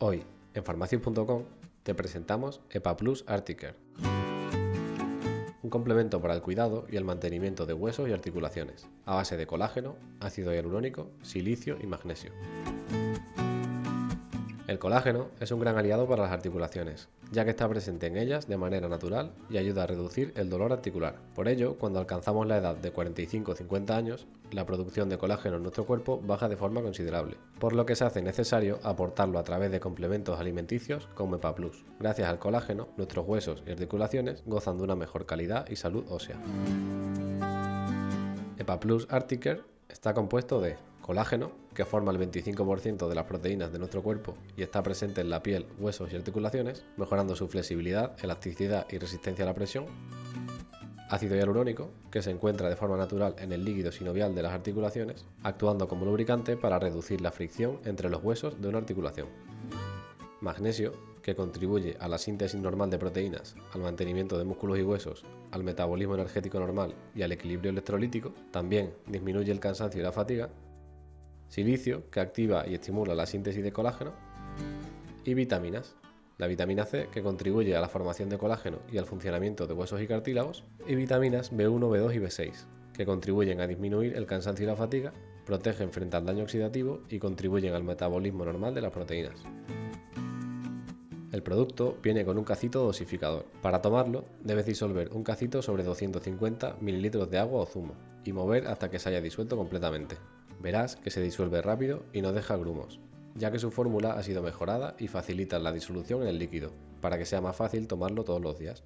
Hoy, en farmacias.com, te presentamos EPA Plus Articare, un complemento para el cuidado y el mantenimiento de huesos y articulaciones, a base de colágeno, ácido hialurónico, silicio y magnesio. El colágeno es un gran aliado para las articulaciones, ya que está presente en ellas de manera natural y ayuda a reducir el dolor articular. Por ello, cuando alcanzamos la edad de 45 o 50 años, la producción de colágeno en nuestro cuerpo baja de forma considerable, por lo que se hace necesario aportarlo a través de complementos alimenticios como EPA Plus. Gracias al colágeno, nuestros huesos y articulaciones gozan de una mejor calidad y salud ósea. EPA Plus está compuesto de colágeno, que forma el 25% de las proteínas de nuestro cuerpo y está presente en la piel, huesos y articulaciones, mejorando su flexibilidad, elasticidad y resistencia a la presión. Ácido hialurónico, que se encuentra de forma natural en el líquido sinovial de las articulaciones, actuando como lubricante para reducir la fricción entre los huesos de una articulación. Magnesio, que contribuye a la síntesis normal de proteínas, al mantenimiento de músculos y huesos, al metabolismo energético normal y al equilibrio electrolítico, también disminuye el cansancio y la fatiga, silicio, que activa y estimula la síntesis de colágeno, y vitaminas, la vitamina C, que contribuye a la formación de colágeno y al funcionamiento de huesos y cartílagos, y vitaminas B1, B2 y B6, que contribuyen a disminuir el cansancio y la fatiga, protegen frente al daño oxidativo y contribuyen al metabolismo normal de las proteínas. El producto viene con un cacito dosificador. Para tomarlo, debes disolver un cacito sobre 250 ml de agua o zumo y mover hasta que se haya disuelto completamente verás que se disuelve rápido y no deja grumos, ya que su fórmula ha sido mejorada y facilita la disolución en el líquido, para que sea más fácil tomarlo todos los días.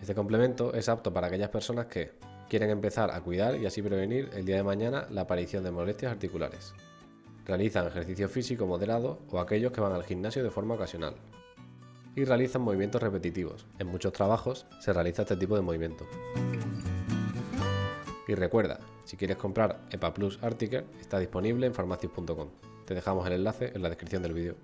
Este complemento es apto para aquellas personas que quieren empezar a cuidar y así prevenir el día de mañana la aparición de molestias articulares. Realizan ejercicio físico moderado o aquellos que van al gimnasio de forma ocasional. Y realizan movimientos repetitivos. En muchos trabajos se realiza este tipo de movimiento. Y recuerda, si quieres comprar EPA Plus Articare, está disponible en farmacias.com. Te dejamos el enlace en la descripción del vídeo.